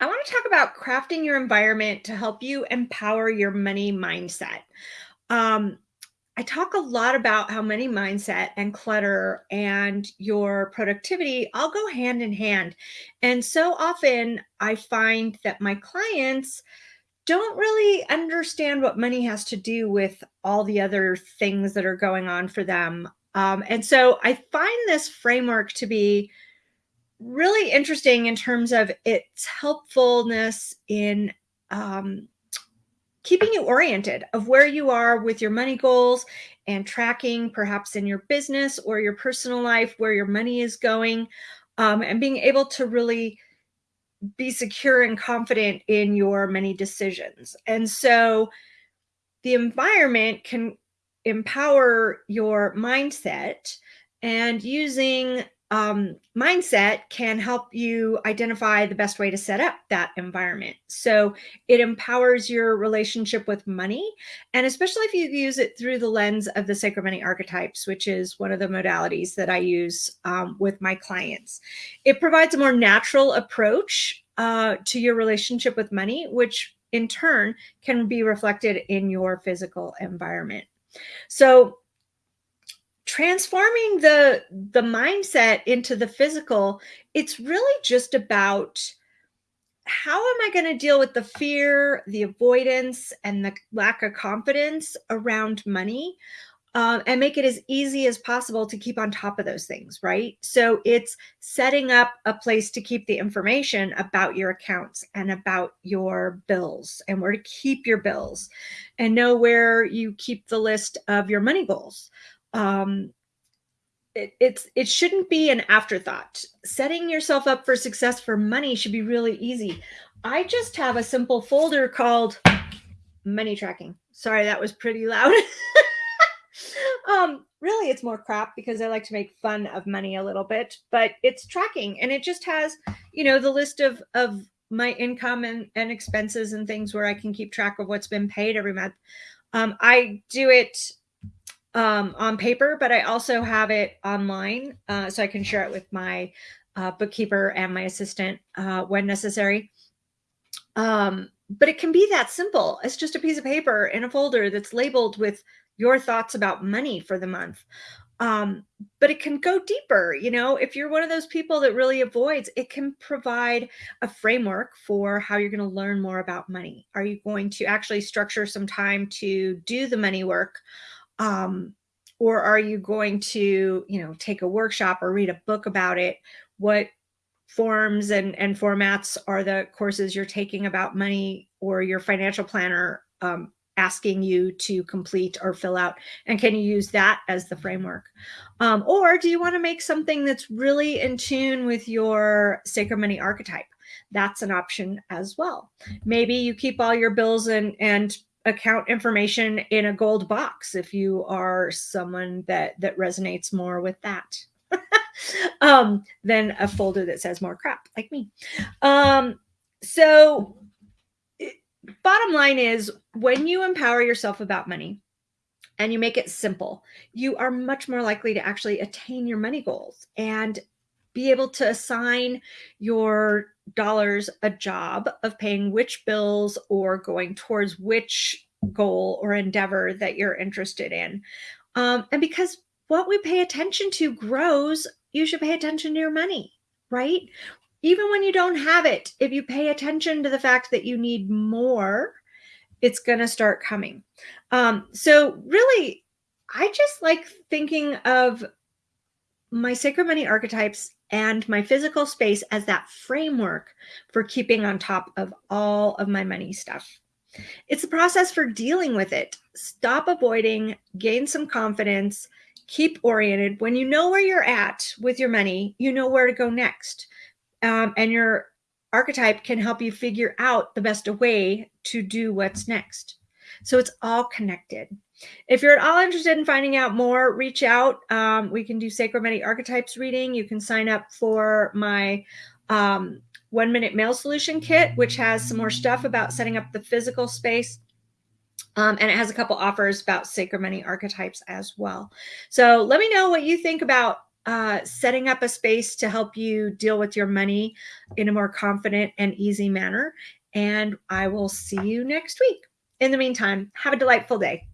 I want to talk about crafting your environment to help you empower your money mindset. Um, I talk a lot about how money mindset and clutter and your productivity all go hand in hand. And so often I find that my clients don't really understand what money has to do with all the other things that are going on for them. Um, and so I find this framework to be really interesting in terms of its helpfulness in um, keeping you oriented of where you are with your money goals and tracking perhaps in your business or your personal life where your money is going um, and being able to really be secure and confident in your many decisions. And so the environment can empower your mindset and using um, mindset can help you identify the best way to set up that environment. So it empowers your relationship with money, and especially if you use it through the lens of the sacred money archetypes, which is one of the modalities that I use um, with my clients. It provides a more natural approach uh, to your relationship with money, which in turn can be reflected in your physical environment. So transforming the the mindset into the physical it's really just about how am i going to deal with the fear the avoidance and the lack of confidence around money um, and make it as easy as possible to keep on top of those things right? So it's setting up a place to keep the information about your accounts and about your bills and where to keep your bills and know where you keep the list of your money goals um, it, it's it shouldn't be an afterthought. Setting yourself up for success for money should be really easy. I just have a simple folder called money tracking. Sorry, that was pretty loud. um, really, it's more crap because I like to make fun of money a little bit, but it's tracking and it just has, you know, the list of of my income and, and expenses and things where I can keep track of what's been paid every month. Um, I do it um, on paper, but I also have it online uh, so I can share it with my uh, bookkeeper and my assistant uh, when necessary. Um, but it can be that simple. It's just a piece of paper in a folder that's labeled with your thoughts about money for the month. Um, but it can go deeper. You know, if you're one of those people that really avoids, it can provide a framework for how you're going to learn more about money. Are you going to actually structure some time to do the money work? Um, or are you going to, you know, take a workshop or read a book about it? What forms and, and formats are the courses you're taking about money or your financial planner um, asking you to complete or fill out? And can you use that as the framework? Um, or do you want to make something that's really in tune with your sacred money archetype? That's an option as well. Maybe you keep all your bills and, and account information in a gold box if you are someone that that resonates more with that. Um than a folder that says more crap like me. Um so bottom line is when you empower yourself about money and you make it simple you are much more likely to actually attain your money goals. And be able to assign your dollars a job of paying which bills or going towards which goal or endeavor that you're interested in. Um, and because what we pay attention to grows, you should pay attention to your money, right? Even when you don't have it, if you pay attention to the fact that you need more, it's going to start coming. Um, so, really, I just like thinking of my sacred money archetypes and my physical space as that framework for keeping on top of all of my money stuff. It's a process for dealing with it. Stop avoiding, gain some confidence, keep oriented. When you know where you're at with your money, you know where to go next. Um, and your archetype can help you figure out the best way to do what's next. So it's all connected. If you're at all interested in finding out more, reach out. Um, we can do Sacred Money Archetypes reading. You can sign up for my um, one minute mail solution kit, which has some more stuff about setting up the physical space. Um, and it has a couple offers about sacred money archetypes as well. So let me know what you think about uh, setting up a space to help you deal with your money in a more confident and easy manner. And I will see you next week. In the meantime, have a delightful day.